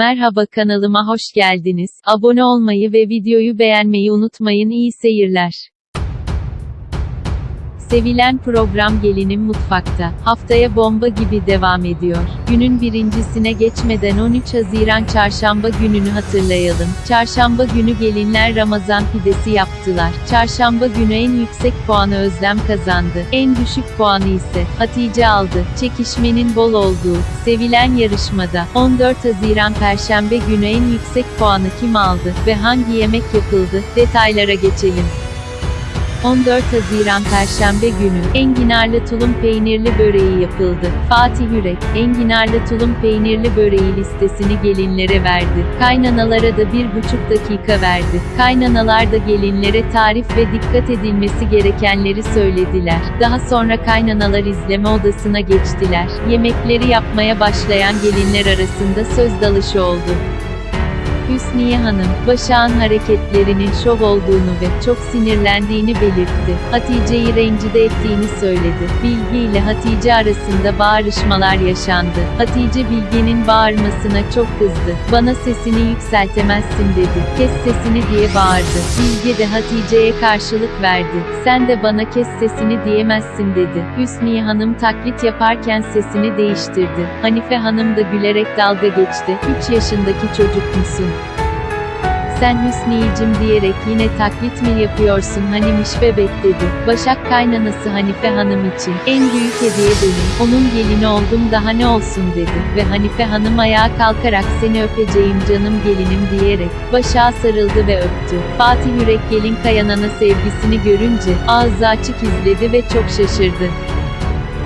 Merhaba kanalıma hoş geldiniz. Abone olmayı ve videoyu beğenmeyi unutmayın. İyi seyirler. Sevilen program Gelinim Mutfakta, haftaya bomba gibi devam ediyor. Günün birincisine geçmeden 13 Haziran Çarşamba gününü hatırlayalım. Çarşamba günü gelinler Ramazan pidesi yaptılar. Çarşamba günü en yüksek puanı Özlem kazandı. En düşük puanı ise Hatice aldı. Çekişmenin bol olduğu, sevilen yarışmada 14 Haziran Perşembe günü en yüksek puanı kim aldı ve hangi yemek yapıldı? Detaylara geçelim. 14 Haziran Perşembe günü, enginarlı tulum peynirli böreği yapıldı. Fatih Yürek, enginarlı tulum peynirli böreği listesini gelinlere verdi. Kaynanalara da bir buçuk dakika verdi. Kaynanalar da gelinlere tarif ve dikkat edilmesi gerekenleri söylediler. Daha sonra kaynanalar izleme odasına geçtiler. Yemekleri yapmaya başlayan gelinler arasında söz dalışı oldu. Hüsniye Hanım, Başak'ın hareketlerinin şov olduğunu ve çok sinirlendiğini belirtti. Hatice'yi rencide ettiğini söyledi. Bilge ile Hatice arasında bağırışmalar yaşandı. Hatice Bilge'nin bağırmasına çok kızdı. Bana sesini yükseltemezsin dedi. Kes sesini diye bağırdı. Bilge de Hatice'ye karşılık verdi. Sen de bana kes sesini diyemezsin dedi. Hüsniye Hanım taklit yaparken sesini değiştirdi. Hanife Hanım da gülerek dalga geçti. 3 yaşındaki çocuk musun? Sen Hüsniyicim diyerek yine taklit mi yapıyorsun hanimiş bebek dedi. Başak kaynanası Hanife Hanım için en büyük hediye benim. Onun gelini oldum daha ne olsun dedi. Ve Hanife Hanım ayağa kalkarak seni öpeceğim canım gelinim diyerek Başak'a sarıldı ve öptü. Fatih Yürek gelin kayanana sevgisini görünce ağzı açık izledi ve çok şaşırdı.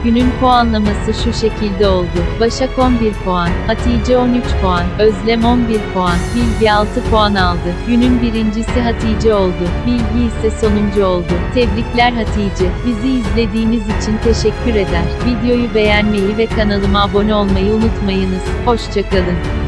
Günün puanlaması şu şekilde oldu. Başak 11 puan, Hatice 13 puan, Özlem 11 puan, Bilgi 6 puan aldı. Günün birincisi Hatice oldu. Bilgi ise sonuncu oldu. Tebrikler Hatice. Bizi izlediğiniz için teşekkür eder. Videoyu beğenmeyi ve kanalıma abone olmayı unutmayınız. Hoşçakalın.